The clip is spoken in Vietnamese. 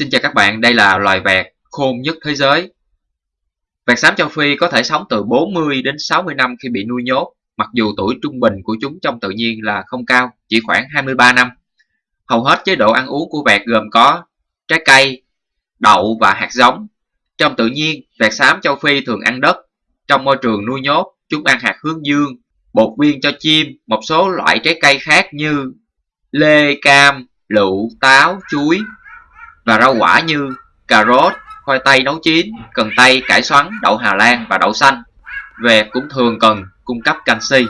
Xin chào các bạn, đây là loài vẹt khôn nhất thế giới. Vẹt xám châu Phi có thể sống từ 40 đến 60 năm khi bị nuôi nhốt, mặc dù tuổi trung bình của chúng trong tự nhiên là không cao, chỉ khoảng 23 năm. Hầu hết chế độ ăn uống của vẹt gồm có trái cây, đậu và hạt giống. Trong tự nhiên, vẹt xám châu Phi thường ăn đất. Trong môi trường nuôi nhốt, chúng ăn hạt hướng dương, bột viên cho chim, một số loại trái cây khác như lê, cam, lựu, táo, chuối, và rau quả như cà rốt, khoai tây nấu chín, cần tây, cải xoắn, đậu Hà Lan và đậu xanh. về cũng thường cần cung cấp canxi.